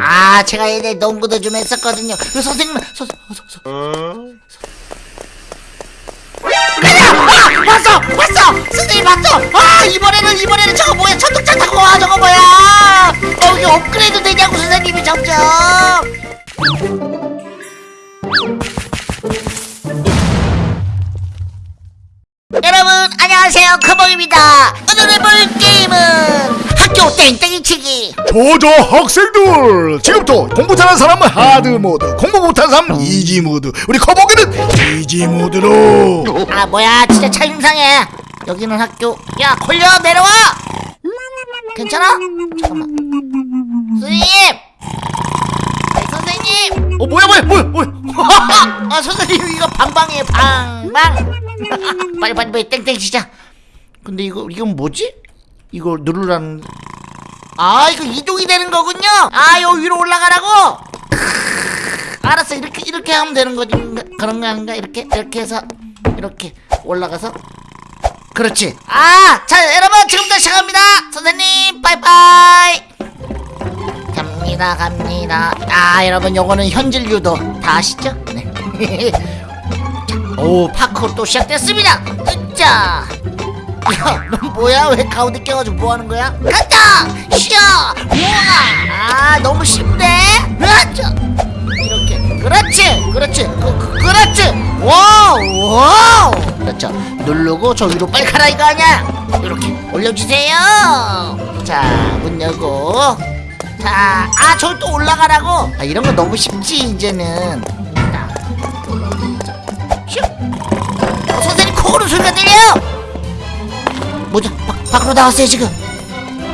아 제가 예전에 농구도 좀 했었거든요 그 선생님 서, 서, 서, 서. 가자! 아! 봤어! 봤어! 선생님 봤어! 아 이번에는 이번에는 저거 뭐야 천둥차 타고 와 저거 뭐야 어 이게 업그레이드 되냐고 선생님이 점점 여러분 안녕하세요 커봉입니다 오늘 해볼 게임은 학교 땡땡이 치기. 저저 학생들 지금부터 공부 잘하는 사람은 hard mode 공부 못하는 사람은 easy mode. 우리 커버기는 easy mode로. 아 뭐야 진짜 차임상해. 여기는 학교. 야 걸려 내려와! 괜찮아? 잠깐만. 선생님! 아이, 선생님! 어 뭐야 뭐야 뭐야 뭐야. 아 선생님 이거 방방이에요 방방. 빨리 빨리 빨리 땡땡 치자. 근데 이거 이건 뭐지? 이거 누르라는 아 이거 이동이 되는 거군요. 아 여기 위로 올라가라고. 알았어 이렇게 이렇게 하면 되는 거지. 그런 거 아닌가? 이렇게 이렇게 해서 이렇게 올라가서. 그렇지. 아 자 여러분 지금부터 시작합니다. 선생님 빠이빠이. 갑니다 갑니다. 아 여러분 요거는 현질 유도. 다 아시죠? 네. 오 파쿠르 또 시작됐습니다. 으짜 야 넌 뭐야? 왜 가운데 껴가지고 뭐 하는 거야? 간다! 쉬어! 우와 아 너무 쉽네. 으짜 이렇게. 그렇지! 그렇지! 그, 그, 그렇지! Wow! Wow! 그렇죠. 누르고 저 위로 빨리 가라 이거 아니야? 이렇게 올려주세요. 자 문 열고. 자 아 저기 또 올라가라고? 아 이런 거 너무 쉽지 이제는. 자 올라가자 슉! 어, 선생님 코고는 소리가 들려요 뭐죠 밖, 밖으로 나왔어요 지금.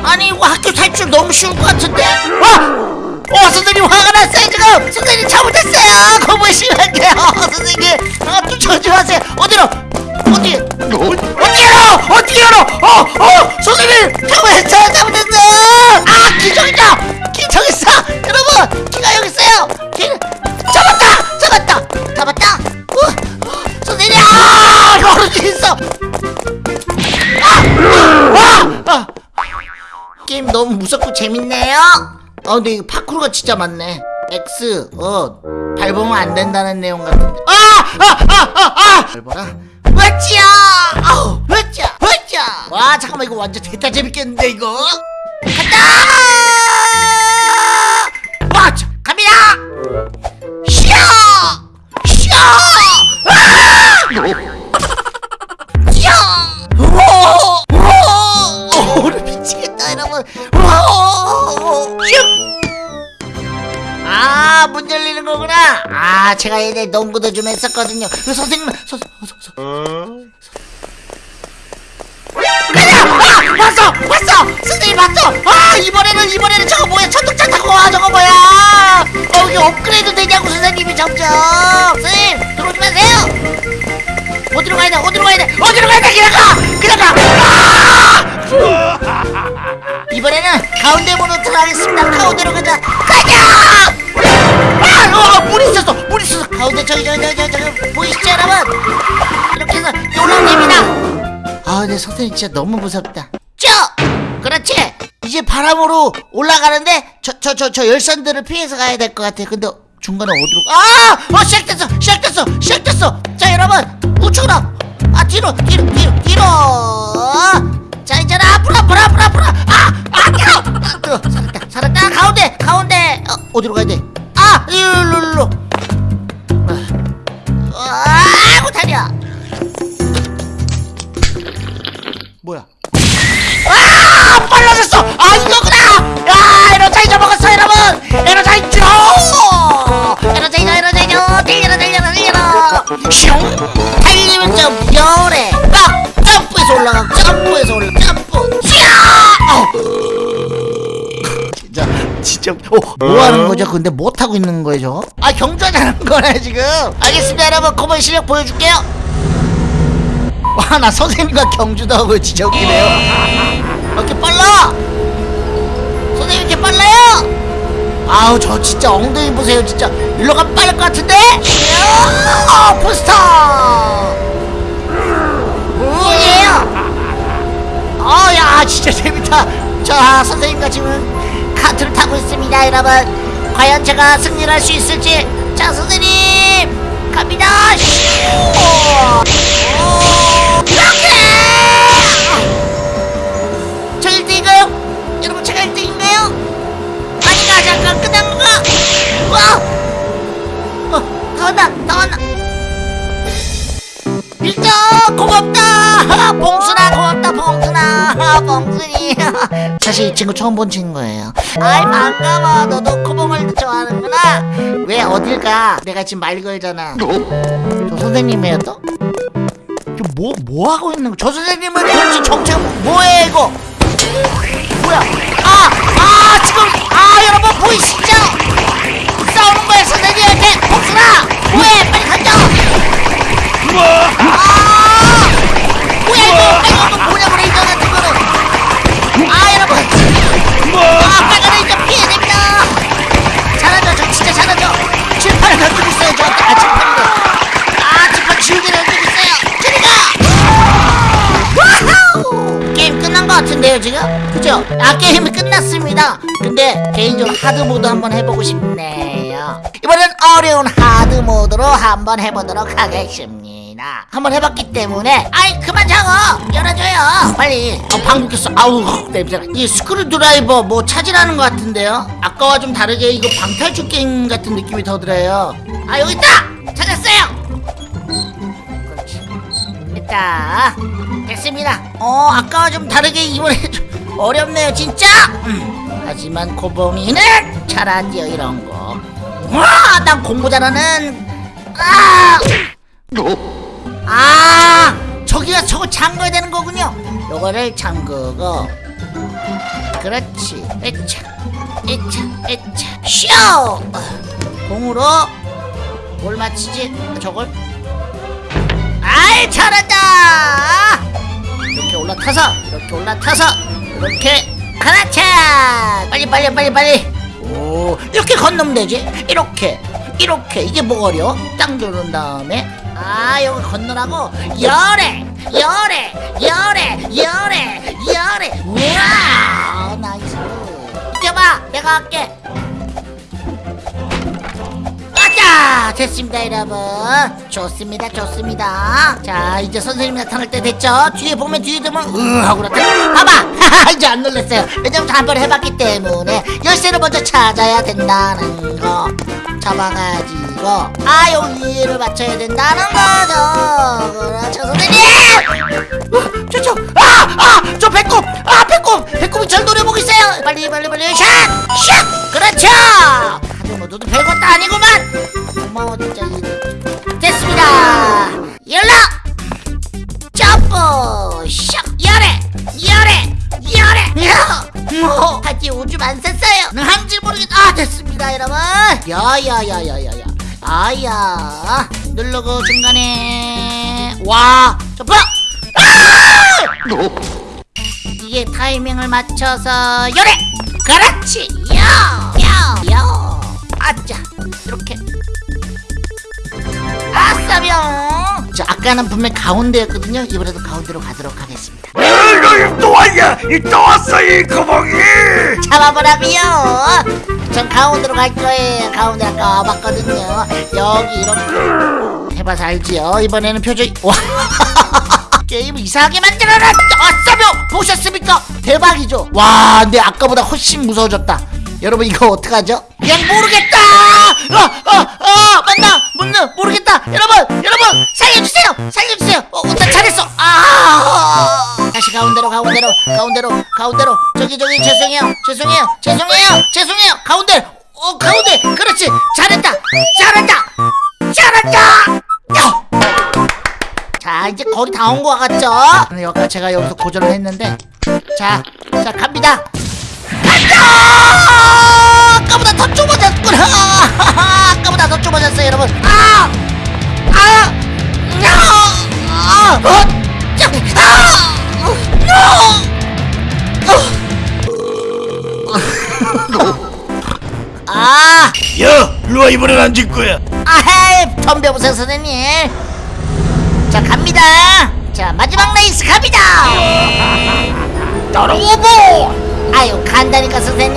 아니 학교 탈출 너무 쉬울 것 같은데. 와! 어 선생님 화가 났어요 지금. 선생님 잘못했어요. 거부해 심할게요 선생님. 아 쫓아오지 마세요. 어디로? 어디? 어디로? 어디 열어 어어 선생님 잘못했어요 잘못했어요 너무 무섭고 재밌네요. 아 근데 이거 파쿠르가 진짜 많네. X 어 밟으면 안 된다는 내용 같은데. 아아아아 아! 밟아라. 으쌰! 으쌰 으쌰. 와 잠깐만 이거 완전 대타 재밌겠는데 이거. 간다! 여러분. 아, 문 열리는 거구나. 아, 제가 예전에 농구도 좀 했었거든요. 그 선생님, 서, 서, 서, 서. 아! 봤어! 봤어! 선생님 봤어! 아, 이번에는, 이번에는 저거 뭐야? 천둥차 타고 와, 저거 뭐야? 어, 이게 업그레이드 되냐고, 선생님이 점점. 선생님, 들어오지 마세요! 어디로 가야 돼? 어디로 가야 돼? 어디로 가야 돼? 그냥 가! 그냥 가! 이번에는 가운데 번호 들어가겠습니다. 가운데로 가자. 가자! 아! 어, 물 있었어. 물 있었어. 가운데 저기 저기 저기 저기, 저기 보이시죠, 여러분? 이렇게 해서 됩니다. 아, 근데 선생님 진짜 너무 무섭다. 쭉! 그렇지. 이제 바람으로 올라가는데 저 저 저 저 열선들을 피해서 가야 될 것 같아. 근데 중간에 어디로? 가- 아! 어 시작됐어. 시작됐어. 시작됐어. 자 여러분 우측으로. 아 뒤로 뒤로 뒤로 뒤로. 자 이제는 앞으로 앞으로 앞으로 앞으로. 아! 아 뒤로. 아, 뒤로. 살았다. 살았다. 가운데 가운데. 어, 어디로 가야 돼? 아 일로 일로 진짜 어, 뭐 하는 거죠? 근데 못 하고 있는 거죠 아 경주하자는 거네 지금. 알겠습니다 여러분. 코보이 실력 보여줄게요. 와 나 선생님과 경주도 하고 진짜 웃기네요. 이렇게 빨라! 선생님 이렇게 빨라요? 아우 저 진짜 엉덩이 보세요 진짜. 일로 가면 빠를 것 같은데? 이야, 부스터! 오예요? 어야 진짜 재밌다. 자 선생님과 지금 카트를 타고 있습니다 여러분. 과연 제가 승리를 할 수 있을지. 자 선생님! 갑니다! 슈 오, 봉순이 사실 이 친구 처음 본 친구예요 아이 반가워 너도 코봉을 좋아하는구나 왜 어딜 가? 내가 지금 말 걸잖아 저 선생님이에요 또? 뭐, 뭐 하고 있는 거? 저 선생님은 도대체 정체가 뭐해 이거? 뭐야? 아! 아! 지금! 아! 여러분 보이시죠? 싸우는 거야 선생님한테! 복수라! 뭐해! 빨리 가자! 아! 아 게임이 끝났습니다. 근데 개인적으로 하드 모드 한번 해보고 싶네요. 이번엔 어려운 하드 모드로 한번 해보도록 하겠습니다. 한번 해봤기 때문에. 아이 그만 작어 열어줘요! 빨리! 어, 방귀 꼈어. 아우 냄새가 이 스크류 드라이버 뭐 찾으라는 것 같은데요? 아까와 좀 다르게 이거 방탈출 게임 같은 느낌이 더 들어요. 아 여기 있다! 찾았어요! 됐다. 됐습니다. 어 아까와 좀 다르게 이번에 좀 어렵네요 진짜? 음, 하지만 고봉이는 잘하지요 이런 거 와 난 공부 잘하는 아! 아 저기가 저거 잠궈야 되는 거군요. 요거를 잠그고. 그렇지. 에차 에차 에차. 쇼 공으로 뭘 맞히지 저걸? 아이 잘한다! 이렇게 올라타서 이렇게 올라타서 이렇게 갈아타! 빨리 빨리 빨리 빨리. 오 이렇게 건너면 되지? 이렇게 이렇게. 이게 뭐 어려 딱 누른 다음에. 아 여기 건너라고? 열에 열에 열에 열에 열에. 우와! Nice. 뛰어봐. 내가 할게. 아 자 됐습니다 여러분. 좋습니다 좋습니다. 자 이제 선생님 나타날 때 됐죠? 뒤에 보면 뒤에 되면 으 하고 나타나 봐봐. 이제 안 놀랐어요. 왜냐면 한번 해봤기 때문에 열쇠를 먼저 찾아야 된다는 거. 잡아가지고. 아 여기를 맞춰야 된다는 거죠. 그렇죠 선생님. 어, 저저 아아저 배꼽. 아 배꼽. 배꼽이 절 노려보고 있어요. 빨리 빨리 빨리. 샷 샷 그렇죠 하드 모드도 별것도 아니구만! 고마워 진짜. 이- 됐습니다. 연락 점프! 샥! 열애 열애 열애 야뭐 하지 오줌 안 쌌어요. 한지 모르겠다 아 됐습니다 여러분. 야야야야야야. 아야. 누르고 중간에 와. 점프! 아! 이게 타이밍을 맞춰서 열애 그렇 아까는 분명 가운데였거든요. 이번에도 가운데로 가도록 하겠습니다. 이거 또 왔냐? 이또 왔어 이 거봉이. 잡아보라비요! 전 가운데로 갈 거예요. 가운데 아까 와봤거든요. 여기 이렇게 해봐서 알지요? 이번에는 표정이 와! 게임을 이상하게 만들어라! 아싸병 보셨습니까? 대박이죠? 와 근데 아까보다 훨씬 무서워졌다. 여러분 이거 어떡하죠? 그냥 모르겠다. 아아아 맞나? 맞나? 모르겠다. 여러분 여러분 살려주세요. 살려주세요. 어, 어, 나 잘했어. 아. 다시 가운데로 가운데로 가운데로 가운데로. 저기 저기 죄송해요. 죄송해요. 죄송해요. 죄송해요. 가운데. 어 가운데. 그렇지. 잘했다. 잘한다. 야! 자 이제 거의 다 온 것 같죠? 여기까 제가 여기서 고전을 했는데. 자, 자 갑니다. 간다! 아까보다 더 좁아졌구나 아까보다 더 좁아졌어요 여러분 아! 아! 아! 어! 자! 아! 아! 야, 일로와 이번엔 안 질 거야. 아헤이 덤벼보세요 선생님 자 갑니다 자 마지막 레이스 갑니다 따라와봐. 아유 간다니까 선생님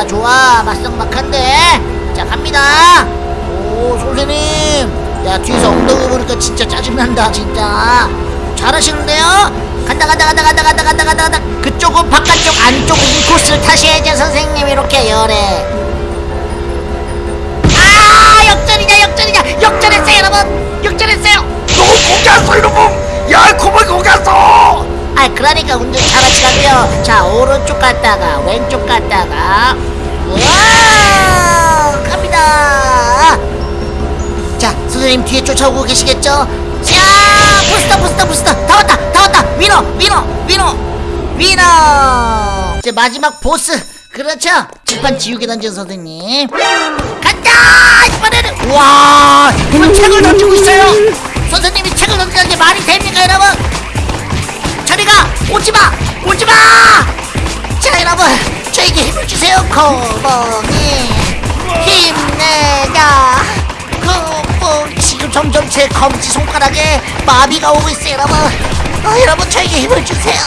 좋아 좋아. 막상막한데. 자 갑니다. 오 선생님. 야 뒤에서 엉덩이 보니까 진짜 짜증난다 진짜. 잘하시는데요? 간다 간다 간다 간다 간다 간다 간다 간다. 그쪽은 바깥쪽 안쪽 인코스를 타셔야죠 선생님. 이렇게 열에. 아 역전이냐 역전이냐. 역전했어요 여러분. 역전했어요. 너 거기였어 이놈 야 거북이 거기였어 아 그러니까 운전 잘하시라고요. 자 오른쪽 갔다가 왼쪽 갔다가. 와 갑니다. 자 선생님 뒤에 쫓아오고 계시겠죠? 자 부스터 부스터 부스터. 다 왔다 다 왔다. 위너 위너 위너 위너. 이제 마지막 보스. 그렇죠? 칠판 지우개 던진 선생님. 간다! 이번에는 와 이번 책을 던지고 있어요. 선생님이 책을 던지는 게 말이 됩니까 여러분 저리가 오지마 오지마 자 여러분 저에게 힘을 주세요 거봉이 힘내자 거봉 지금 점점 제 검지 손가락에 마비가 오고 있어요 여러분 어, 여러분 저에게 힘을 주세요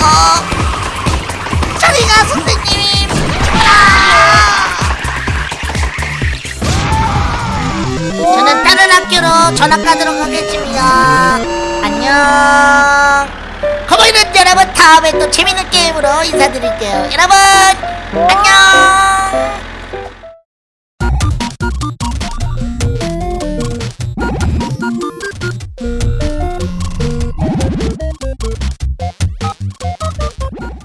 저리가 선생님 아! 저는 다른 학교로 전학 가도록 하겠습니다. 안녕. 거북이는 여러분. 다음에 또 재밌는 게임으로 인사드릴게요. 여러분 안녕!